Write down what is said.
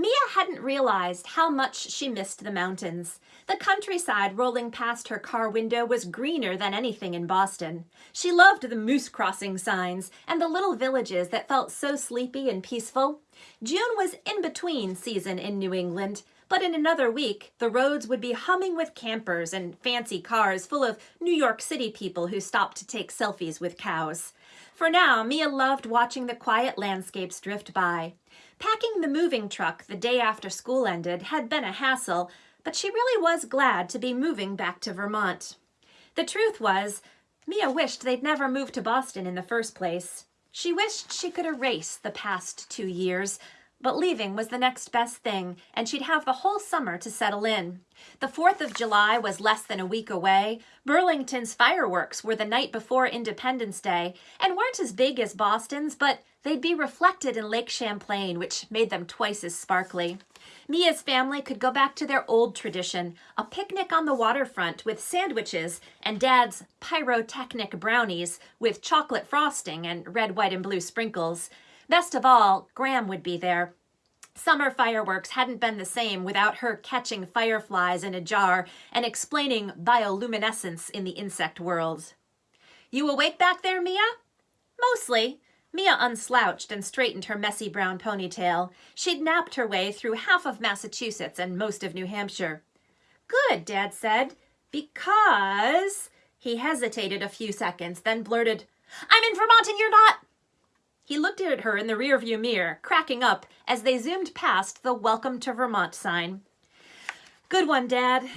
Mia hadn't realized how much she missed the mountains. The countryside rolling past her car window was greener than anything in Boston. She loved the moose crossing signs and the little villages that felt so sleepy and peaceful. June was in between season in New England, but in another week, the roads would be humming with campers and fancy cars full of New York City people who stopped to take selfies with cows. For now, Mia loved watching the quiet landscapes drift by. Packing the moving truck the day after school ended had been a hassle, but she really was glad to be moving back to Vermont. The truth was, Mia wished they'd never moved to Boston in the first place. She wished she could erase the past two years, but leaving was the next best thing, and she'd have the whole summer to settle in. The 4th of July was less than a week away. Burlington's fireworks were the night before Independence Day, and weren't as big as Boston's, but they'd be reflected in Lake Champlain, which made them twice as sparkly. Mia's family could go back to their old tradition, a picnic on the waterfront with sandwiches and Dad's pyrotechnic brownies with chocolate frosting and red, white, and blue sprinkles. Best of all, Gram would be there. Summer fireworks hadn't been the same without her catching fireflies in a jar and explaining bioluminescence in the insect world. You awake back there, Mia? Mostly. Mia unslouched and straightened her messy brown ponytail. She'd napped her way through half of Massachusetts and most of New Hampshire. Good, Dad said, because... He hesitated a few seconds, then blurted, I'm in Vermont and you're not! He looked at her in the rearview mirror, cracking up as they zoomed past the Welcome to Vermont sign. Good one, Dad.